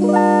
Bye.